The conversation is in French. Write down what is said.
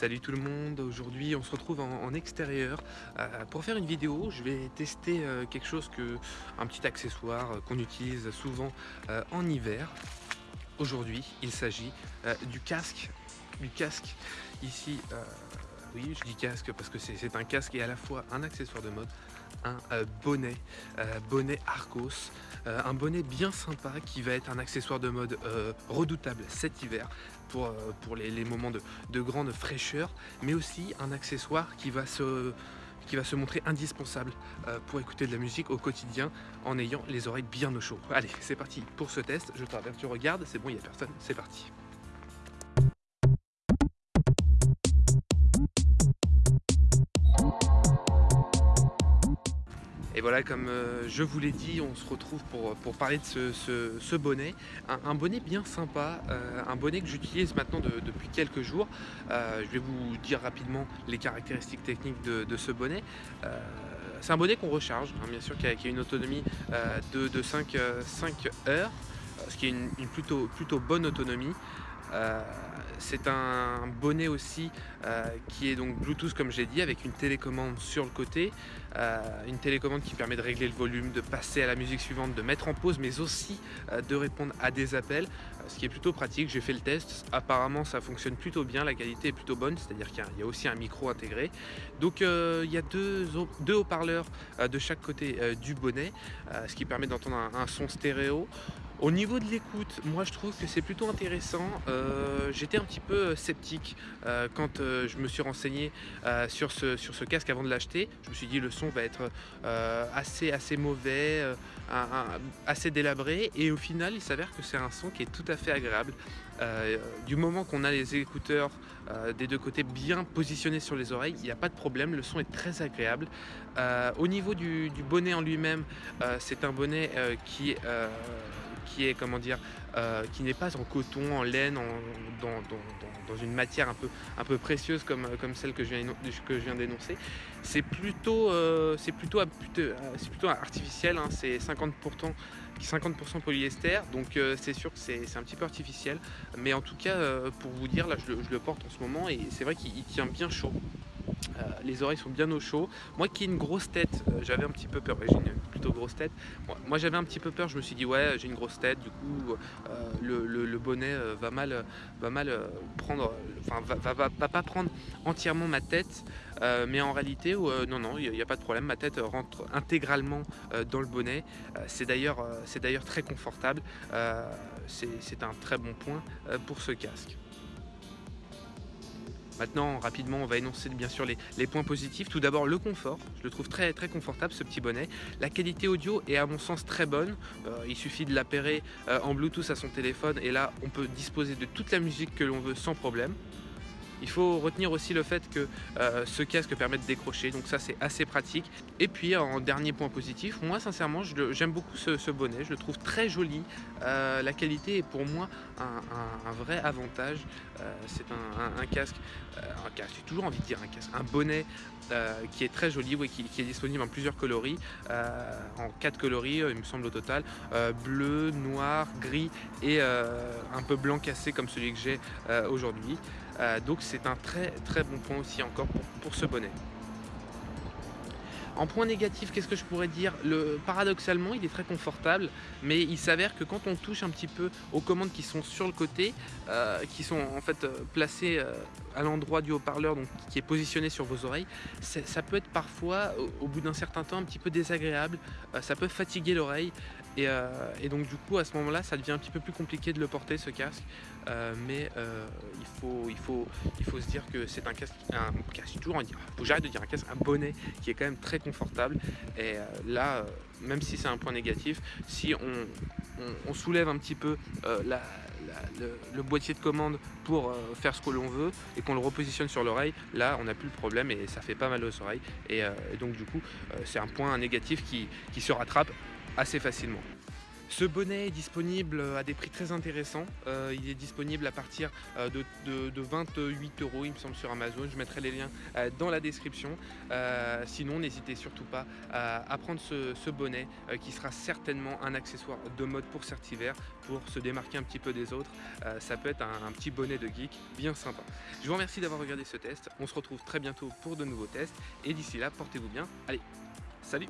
Salut tout le monde, aujourd'hui on se retrouve en, extérieur euh, pour faire une vidéo. Je vais tester euh, quelque chose que, un petit accessoire euh, qu'on utilise souvent en hiver. Aujourd'hui il s'agit du casque, du casque ici. oui, je dis casque parce que c'est un casque et à la fois un accessoire de mode, un euh, bonnet, euh, bonnet Arcos, euh, un bonnet bien sympa qui va être un accessoire de mode redoutable cet hiver pour, les, moments de, de grande fraîcheur, mais aussi un accessoire qui va se montrer indispensable pour écouter de la musique au quotidien en ayant les oreilles bien au chaud. Allez, c'est parti pour ce test. Je tu regardes, c'est bon, il n'y a personne, c'est parti. Et voilà, comme euh, je vous l'ai dit, on se retrouve pour, pour parler de ce, ce- bonnet. Un, bonnet bien sympa, euh, un bonnet que j'utilise maintenant de- depuis quelques jours. Euh, je vais vous dire rapidement les caractéristiques techniques de, de ce bonnet. C'est un bonnet qu'on recharge, hein, bien sûr, qui a, une autonomie de, de 5, euh, 5 heures, ce qui est une, une plutôt, plutôt bonne autonomie. Euh, c'est un bonnet aussi euh, qui est donc Bluetooth comme j'ai dit avec une télécommande sur le côté euh, une télécommande qui permet de régler le volume, de passer à la musique suivante, de mettre en pause, mais aussi de répondre à des appels, ce qui est plutôt pratique. J'ai fait le test, apparemment ça fonctionne plutôt bien, la qualité est plutôt bonne, c'est-à-dire qu'il y a- aussi un micro intégré. Donc il y a deux, haut- deux haut-parleurs de chaque côté du bonnet, ce qui permet d'entendre un son stéréo. Au niveau de l'écoute, moi je trouve que c'est plutôt intéressant. Euh, J'étais un petit peu euh, sceptique euh, quand je me suis renseigné sur, ce, sur ce casque avant de l'acheter. Je me suis dit le son va être assez, assez mauvais, assez délabré et au final il s'avère que c'est un son qui est tout à fait agréable. Du moment qu'on a les écouteurs des deux côtés bien positionnés sur les oreilles, il n'y a pas de problème, le son est très agréable. Au niveau du, du bonnet en lui-même, c'est un bonnet qui, euh, qui n'est pas en coton, en laine, en- dans, dans- une matière un peu, précieuse comme, comme celle que je viens, d'énoncer. C'est plutôt, euh, plutôt, euh, artificiel, hein, c'est 50%, 50% polyester, donc euh, c'est sûr que c'est un petit peu artificiel. Mais en tout cas, euh, pour vous dire, là je le, porte en ce moment et c'est vrai qu'il il tient bien chaud. Euh, les oreilles sont bien au chaud. Moi qui ai une grosse tête, euh, j'avais un petit peu peur. Ouais, j'ai une plutôt grosse tête. Moi, j'avais un petit peu peur. Je me suis dit ouais, j'ai une grosse tête. Du coup, euh, le, bonnet va mal, va mal prendre, enfin va, pas prendre entièrement ma tête. Mais en réalité, non, non, il n'y a, pas de problème. Ma tête rentre intégralement dans le bonnet. C'est d'ailleurs, très confortable. C'est un très bon point pour ce casque. Maintenant, rapidement, on va énoncer bien sûr les, points positifs. Tout d'abord, le confort. Je le trouve très très confortable ce petit bonnet. La qualité audio est à mon sens très bonne. Euh, il suffit de l'appairer euh, en Bluetooth à son téléphone et là, on peut disposer de toute la musique que l'on veut sans problème. Il faut retenir aussi le fait que euh, ce casque permet de décrocher, donc ça c'est assez pratique. Et puis en dernier point positif, moi sincèrement j'aime beaucoup ce, bonnet, je le trouve très joli. Euh, la qualité est pour moi un, vrai avantage. Euh, c'est un, casque, un casque, j'ai toujours envie de dire un casque, un bonnet qui est très joli, qui, qui est disponible en plusieurs coloris, en quatre coloris il me semble au total, bleu, noir, gris et un peu blanc cassé comme celui que j'ai aujourd'hui. Euh, donc c'est un très très bon point aussi encore pour, ce bonnet. En point négatif, qu'est-ce que je pourrais dire? Le, Paradoxalement, il est très confortable, mais il s'avère que quand on touche un petit peu aux commandes qui sont sur le côté, euh, qui sont en fait euh, placées à l'endroit du haut-parleur, donc qui est positionné sur vos oreilles, ça peut être parfois, au, bout d'un certain temps, un petit peu désagréable. Ça peut fatiguer l'oreille, et, euh, et donc du coup, à ce moment-là, ça devient un petit peu plus compliqué de le porter ce casque. Euh, mais euh, il, faut, se dire que c'est un casque, un casque, j'arrête de dire un casque, un bonnet qui est quand même très confortable. Et là, même si c'est un point négatif, si on, soulève un petit peu le, boîtier de commande pour faire ce que l'on veut et qu'on le repositionne sur l'oreille, là on n'a plus le problème et ça fait pas mal aux oreilles. Et, donc du coup, c'est un point négatif qui se rattrape assez facilement. Ce bonnet est disponible à des prix très intéressants. Euh, il est disponible à partir euh, de, de- de 28 euros, il me semble, sur Amazon. Je mettrai les liens euh, dans la description. Sinon, n'hésitez surtout pas à, prendre ce, bonnet qui sera certainement un accessoire de mode pour cet hiver pour se démarquer un petit peu des autres. Ça peut être un petit bonnet de geek bien sympa. Je vous remercie d'avoir regardé ce test. On se retrouve très bientôt pour de nouveaux tests. Et d'ici là, portez-vous bien. Allez, salut